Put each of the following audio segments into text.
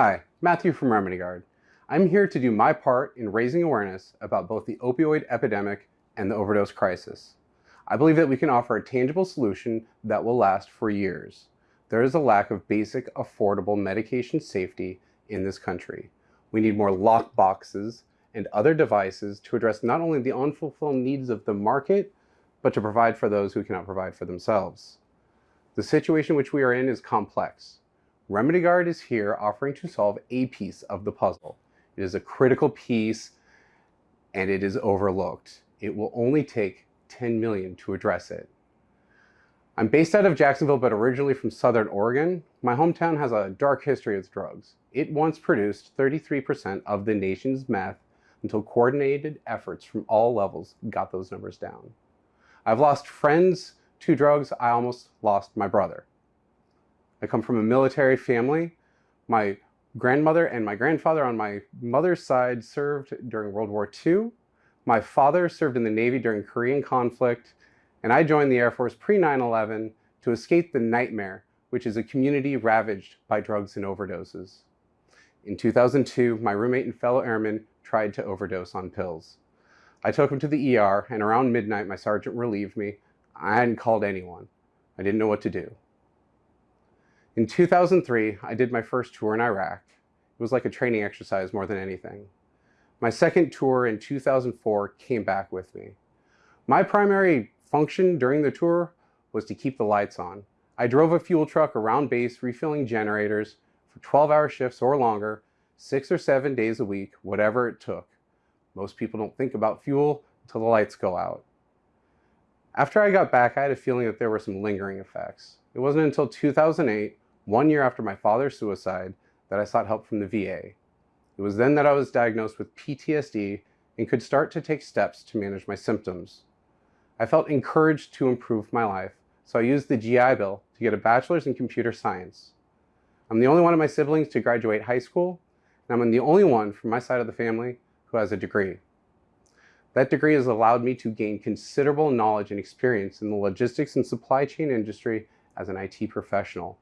Hi, Matthew from Remedy Guard. I'm here to do my part in raising awareness about both the opioid epidemic and the overdose crisis. I believe that we can offer a tangible solution that will last for years. There is a lack of basic, affordable medication safety in this country. We need more lock boxes and other devices to address not only the unfulfilled needs of the market, but to provide for those who cannot provide for themselves. The situation which we are in is complex. Remedy Guard is here offering to solve a piece of the puzzle. It is a critical piece and it is overlooked. It will only take 10 million to address it. I'm based out of Jacksonville, but originally from Southern Oregon. My hometown has a dark history with drugs. It once produced 33% of the nation's meth until coordinated efforts from all levels got those numbers down. I've lost friends to drugs. I almost lost my brother. I come from a military family. My grandmother and my grandfather on my mother's side served during World War II. My father served in the Navy during Korean conflict, and I joined the Air Force pre 9 11 to escape the nightmare, which is a community ravaged by drugs and overdoses. In 2002, my roommate and fellow airman tried to overdose on pills. I took him to the ER, and around midnight, my sergeant relieved me. I hadn't called anyone. I didn't know what to do. In 2003, I did my first tour in Iraq. It was like a training exercise more than anything. My second tour in 2004 came back with me. My primary function during the tour was to keep the lights on. I drove a fuel truck around base refilling generators for 12 hour shifts or longer, six or seven days a week, whatever it took. Most people don't think about fuel until the lights go out. After I got back, I had a feeling that there were some lingering effects. It wasn't until 2008 one year after my father's suicide that I sought help from the VA. It was then that I was diagnosed with PTSD and could start to take steps to manage my symptoms. I felt encouraged to improve my life, so I used the GI Bill to get a bachelor's in computer science. I'm the only one of my siblings to graduate high school, and I'm the only one from my side of the family who has a degree. That degree has allowed me to gain considerable knowledge and experience in the logistics and supply chain industry as an IT professional.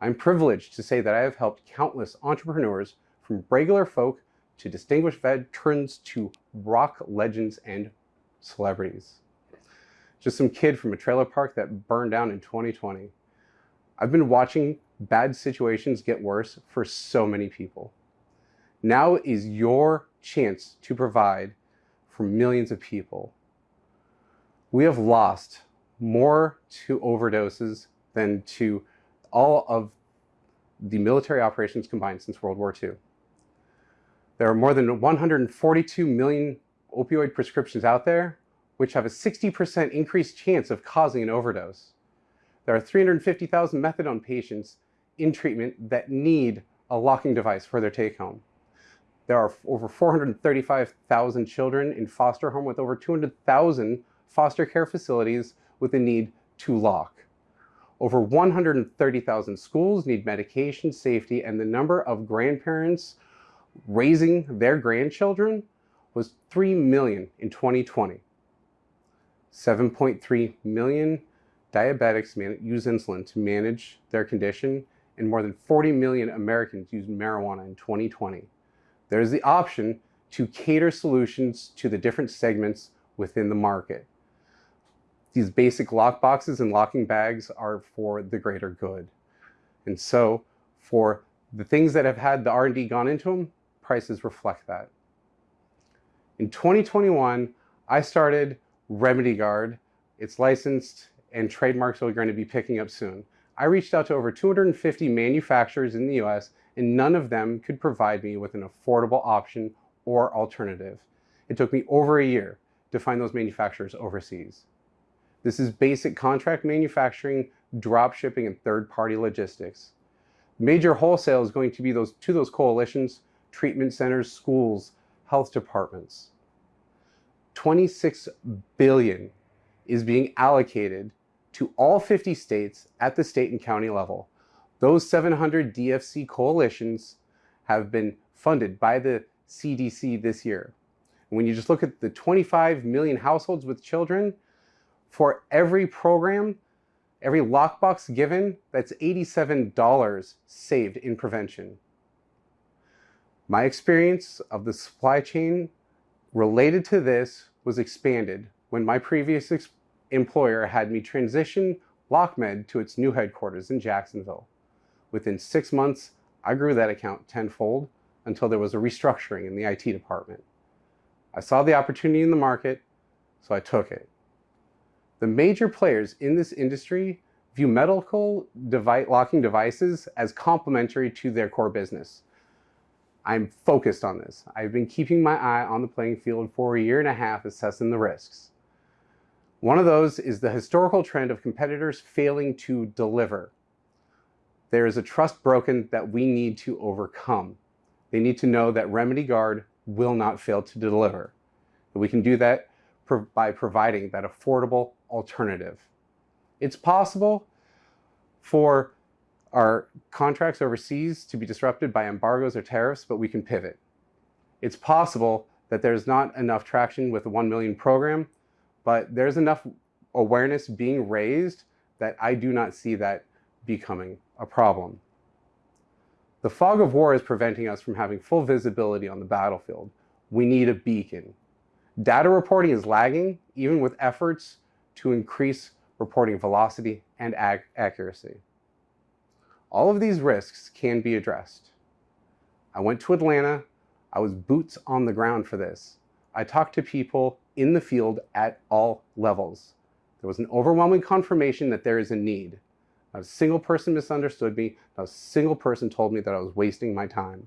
I'm privileged to say that I have helped countless entrepreneurs from regular folk to distinguished veterans to rock legends and celebrities. Just some kid from a trailer park that burned down in 2020. I've been watching bad situations get worse for so many people. Now is your chance to provide for millions of people. We have lost more to overdoses than to all of the military operations combined since World War II. There are more than 142 million opioid prescriptions out there, which have a 60% increased chance of causing an overdose. There are 350,000 methadone patients in treatment that need a locking device for their take home. There are over 435,000 children in foster home with over 200,000 foster care facilities with a need to lock. Over 130,000 schools need medication safety and the number of grandparents raising their grandchildren was 3 million in 2020. 7.3 million diabetics use insulin to manage their condition and more than 40 million Americans use marijuana in 2020. There is the option to cater solutions to the different segments within the market. These basic lock boxes and locking bags are for the greater good. And so for the things that have had the R&D gone into them, prices reflect that. In 2021, I started Remedy Guard. It's licensed and trademarks are going to be picking up soon. I reached out to over 250 manufacturers in the US and none of them could provide me with an affordable option or alternative. It took me over a year to find those manufacturers overseas. This is basic contract manufacturing, drop shipping, and third-party logistics. Major wholesale is going to be those to those coalitions, treatment centers, schools, health departments. 26 billion is being allocated to all 50 states at the state and county level. Those 700 DFC coalitions have been funded by the CDC this year. When you just look at the 25 million households with children, for every program, every lockbox given, that's $87 saved in prevention. My experience of the supply chain related to this was expanded when my previous employer had me transition LockMed to its new headquarters in Jacksonville. Within six months, I grew that account tenfold until there was a restructuring in the IT department. I saw the opportunity in the market, so I took it. The major players in this industry view medical device, locking devices as complementary to their core business. I'm focused on this. I've been keeping my eye on the playing field for a year and a half assessing the risks. One of those is the historical trend of competitors failing to deliver. There is a trust broken that we need to overcome. They need to know that Remedy Guard will not fail to deliver. We can do that by providing that affordable alternative. It's possible for our contracts overseas to be disrupted by embargoes or tariffs, but we can pivot. It's possible that there's not enough traction with the 1 million program, but there's enough awareness being raised that I do not see that becoming a problem. The fog of war is preventing us from having full visibility on the battlefield. We need a beacon. Data reporting is lagging, even with efforts to increase reporting velocity and ac accuracy. All of these risks can be addressed. I went to Atlanta. I was boots on the ground for this. I talked to people in the field at all levels. There was an overwhelming confirmation that there is a need. Not a single person misunderstood me. Not a single person told me that I was wasting my time.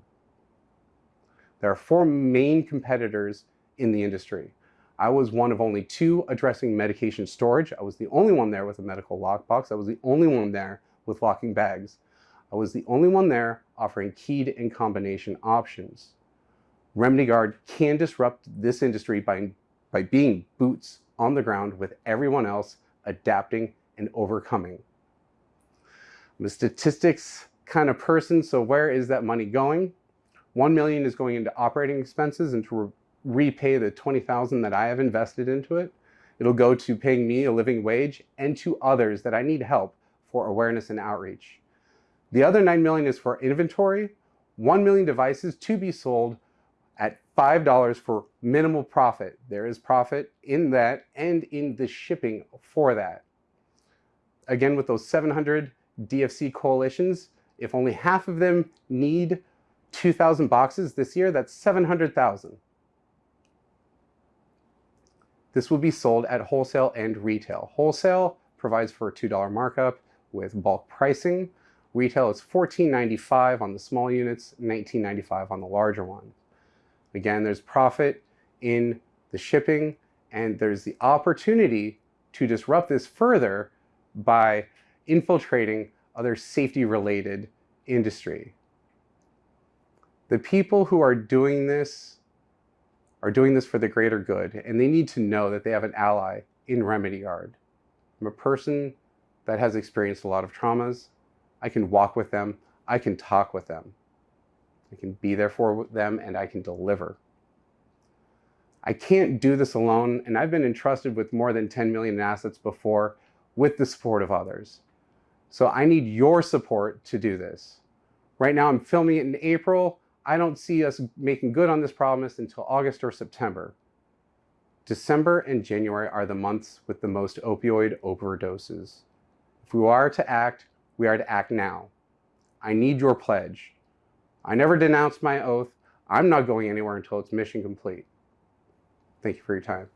There are four main competitors in the industry. I was one of only two addressing medication storage. I was the only one there with a medical lockbox. I was the only one there with locking bags. I was the only one there offering keyed and combination options. Remedy Guard can disrupt this industry by, by being boots on the ground with everyone else adapting and overcoming. I'm a statistics kind of person, so where is that money going? 1 million is going into operating expenses and to repay the 20,000 that I have invested into it. It'll go to paying me a living wage and to others that I need help for awareness and outreach. The other 9 million is for inventory, 1 million devices to be sold at $5 for minimal profit. There is profit in that and in the shipping for that. Again, with those 700 DFC coalitions, if only half of them need 2,000 boxes this year, that's 700,000. This will be sold at wholesale and retail. Wholesale provides for a $2 markup with bulk pricing. Retail is $14.95 on the small units, $19.95 on the larger ones. Again, there's profit in the shipping and there's the opportunity to disrupt this further by infiltrating other safety related industry. The people who are doing this are doing this for the greater good and they need to know that they have an ally in Remedy Guard. I'm a person that has experienced a lot of traumas I can walk with them. I can talk with them. I can be there for them and I can deliver. I can't do this alone and I've been entrusted with more than 10 million in assets before with the support of others. So I need your support to do this. Right now I'm filming it in April. I don't see us making good on this promise until August or September. December and January are the months with the most opioid overdoses. If we are to act, we are to act now. I need your pledge. I never denounced my oath. I'm not going anywhere until it's mission complete. Thank you for your time.